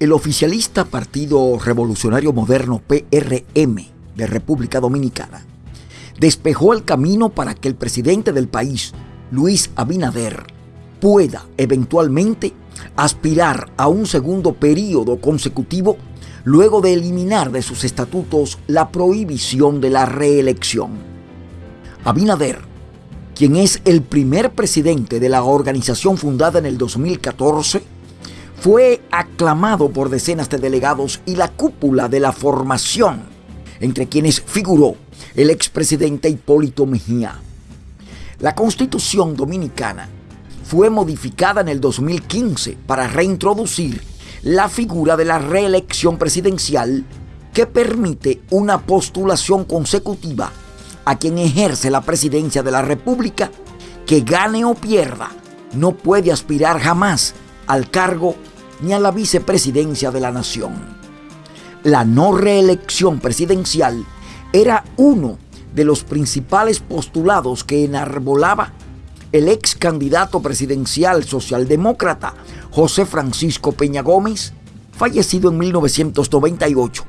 El oficialista Partido Revolucionario Moderno PRM de República Dominicana despejó el camino para que el presidente del país, Luis Abinader, pueda eventualmente aspirar a un segundo periodo consecutivo luego de eliminar de sus estatutos la prohibición de la reelección. Abinader, quien es el primer presidente de la organización fundada en el 2014, fue aclamado por decenas de delegados y la cúpula de la formación, entre quienes figuró el expresidente Hipólito Mejía. La constitución dominicana fue modificada en el 2015 para reintroducir la figura de la reelección presidencial que permite una postulación consecutiva a quien ejerce la presidencia de la República, que gane o pierda, no puede aspirar jamás al cargo ni a la vicepresidencia de la nación. La no reelección presidencial era uno de los principales postulados que enarbolaba el ex candidato presidencial socialdemócrata José Francisco Peña Gómez, fallecido en 1998,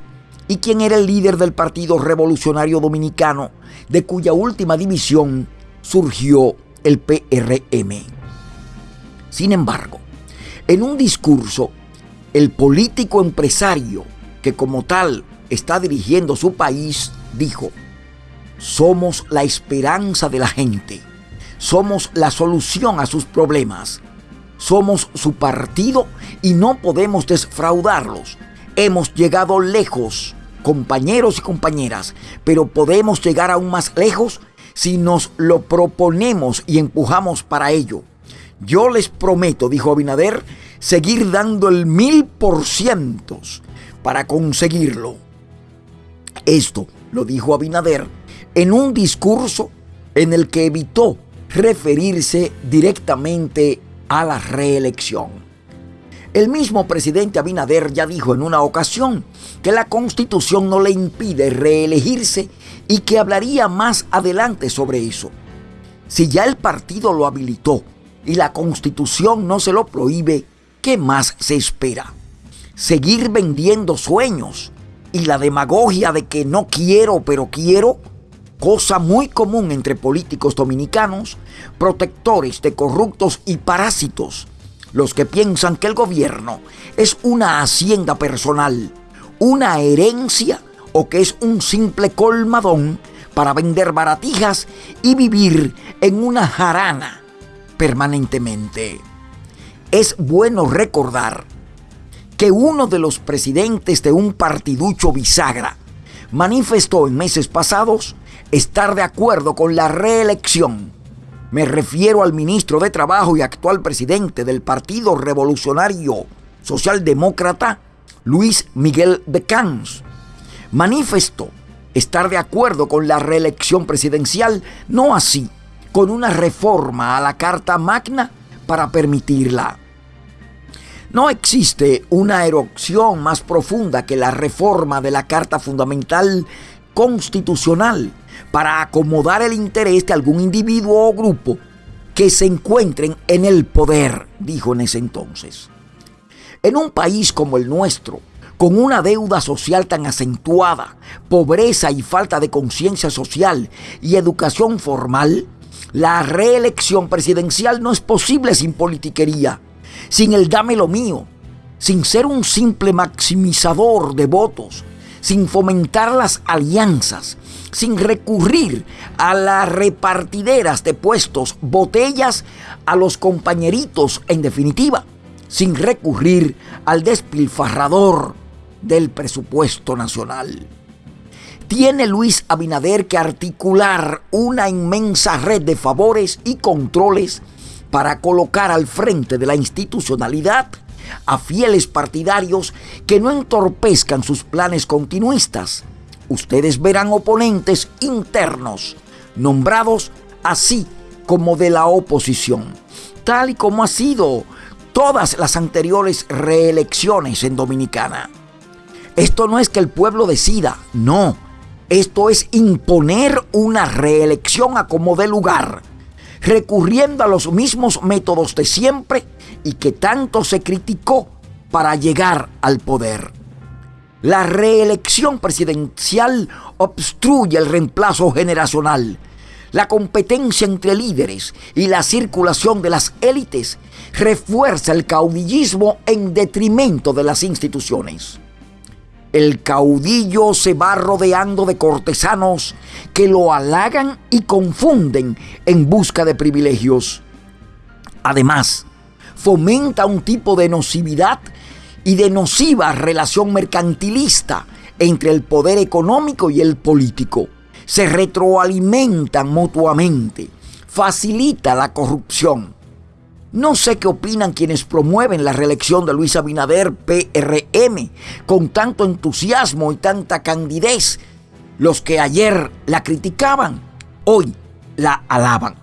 y quien era el líder del Partido Revolucionario Dominicano, de cuya última división surgió el PRM. Sin embargo, en un discurso, el político empresario que como tal está dirigiendo su país dijo, somos la esperanza de la gente, somos la solución a sus problemas, somos su partido y no podemos defraudarlos. Hemos llegado lejos, compañeros y compañeras, pero podemos llegar aún más lejos si nos lo proponemos y empujamos para ello. Yo les prometo, dijo Abinader, seguir dando el mil por ciento para conseguirlo. Esto lo dijo Abinader en un discurso en el que evitó referirse directamente a la reelección. El mismo presidente Abinader ya dijo en una ocasión que la constitución no le impide reelegirse y que hablaría más adelante sobre eso. Si ya el partido lo habilitó y la constitución no se lo prohíbe, ¿qué más se espera? Seguir vendiendo sueños y la demagogia de que no quiero pero quiero, cosa muy común entre políticos dominicanos, protectores de corruptos y parásitos, los que piensan que el gobierno es una hacienda personal, una herencia o que es un simple colmadón para vender baratijas y vivir en una jarana permanentemente. Es bueno recordar que uno de los presidentes de un partiducho bisagra manifestó en meses pasados estar de acuerdo con la reelección. Me refiero al ministro de Trabajo y actual presidente del Partido Revolucionario Socialdemócrata, Luis Miguel de Camps. Manifestó estar de acuerdo con la reelección presidencial, no así con una reforma a la Carta Magna para permitirla. No existe una erupción más profunda que la reforma de la Carta Fundamental Constitucional para acomodar el interés de algún individuo o grupo que se encuentren en el poder, dijo en ese entonces. En un país como el nuestro, con una deuda social tan acentuada, pobreza y falta de conciencia social y educación formal, la reelección presidencial no es posible sin politiquería, sin el dame lo mío, sin ser un simple maximizador de votos, sin fomentar las alianzas, sin recurrir a las repartideras de puestos, botellas a los compañeritos, en definitiva, sin recurrir al despilfarrador del presupuesto nacional tiene Luis Abinader que articular una inmensa red de favores y controles para colocar al frente de la institucionalidad a fieles partidarios que no entorpezcan sus planes continuistas. Ustedes verán oponentes internos, nombrados así como de la oposición, tal y como ha sido todas las anteriores reelecciones en Dominicana. Esto no es que el pueblo decida, no esto es imponer una reelección a como de lugar, recurriendo a los mismos métodos de siempre y que tanto se criticó para llegar al poder. La reelección presidencial obstruye el reemplazo generacional. La competencia entre líderes y la circulación de las élites refuerza el caudillismo en detrimento de las instituciones. El caudillo se va rodeando de cortesanos que lo halagan y confunden en busca de privilegios. Además, fomenta un tipo de nocividad y de nociva relación mercantilista entre el poder económico y el político. Se retroalimentan mutuamente, facilita la corrupción. No sé qué opinan quienes promueven la reelección de Luis Abinader PRM con tanto entusiasmo y tanta candidez. Los que ayer la criticaban, hoy la alaban.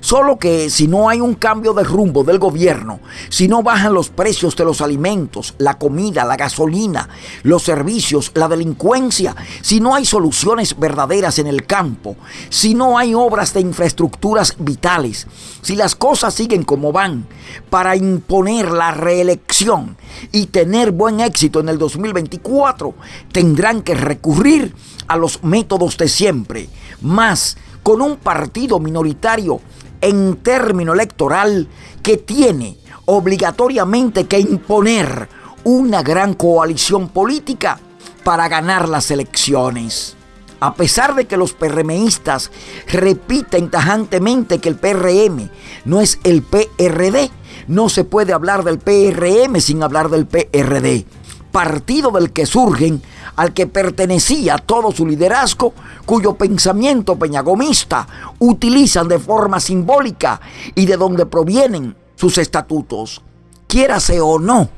Solo que si no hay un cambio de rumbo del gobierno, si no bajan los precios de los alimentos, la comida, la gasolina, los servicios, la delincuencia, si no hay soluciones verdaderas en el campo, si no hay obras de infraestructuras vitales, si las cosas siguen como van, para imponer la reelección y tener buen éxito en el 2024, tendrán que recurrir a los métodos de siempre, más con un partido minoritario en término electoral que tiene obligatoriamente que imponer una gran coalición política para ganar las elecciones. A pesar de que los PRMistas repiten tajantemente que el PRM no es el PRD, no se puede hablar del PRM sin hablar del PRD partido del que surgen, al que pertenecía todo su liderazgo, cuyo pensamiento peñagomista utilizan de forma simbólica y de donde provienen sus estatutos. Quiérase o no,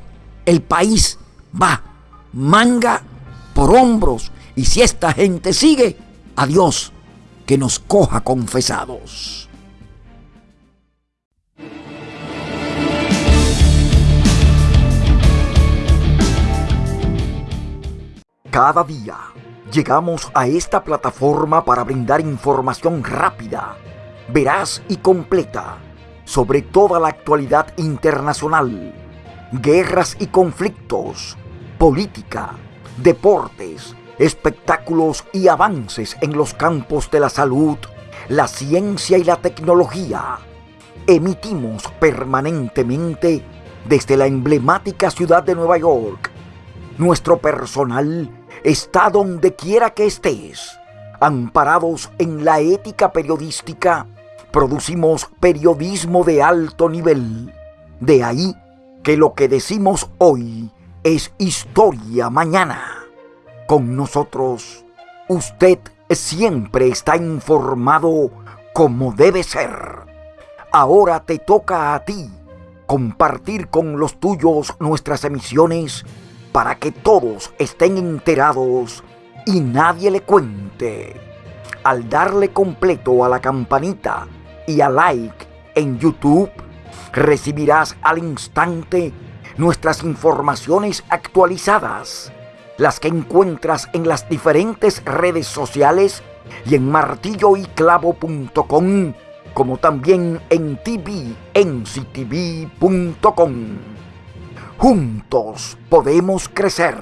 el país va manga por hombros y si esta gente sigue, adiós, que nos coja confesados. Cada día llegamos a esta plataforma para brindar información rápida, veraz y completa sobre toda la actualidad internacional, guerras y conflictos, política, deportes, espectáculos y avances en los campos de la salud, la ciencia y la tecnología. Emitimos permanentemente desde la emblemática ciudad de Nueva York. Nuestro personal está donde quiera que estés. Amparados en la ética periodística, producimos periodismo de alto nivel. De ahí que lo que decimos hoy es historia mañana. Con nosotros, usted siempre está informado como debe ser. Ahora te toca a ti compartir con los tuyos nuestras emisiones para que todos estén enterados y nadie le cuente. Al darle completo a la campanita y a like en YouTube, recibirás al instante nuestras informaciones actualizadas, las que encuentras en las diferentes redes sociales y en martilloyclavo.com, como también en tvnctv.com. Juntos podemos crecer,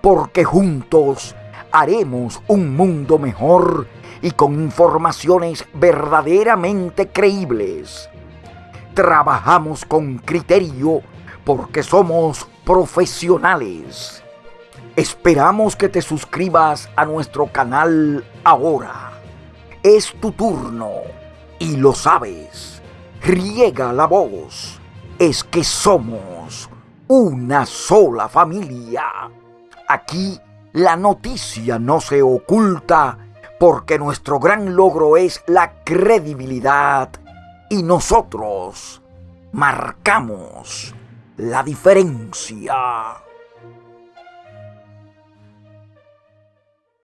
porque juntos haremos un mundo mejor y con informaciones verdaderamente creíbles. Trabajamos con criterio porque somos profesionales. Esperamos que te suscribas a nuestro canal ahora. Es tu turno y lo sabes. Riega la voz. Es que somos una sola familia. Aquí la noticia no se oculta porque nuestro gran logro es la credibilidad y nosotros marcamos la diferencia.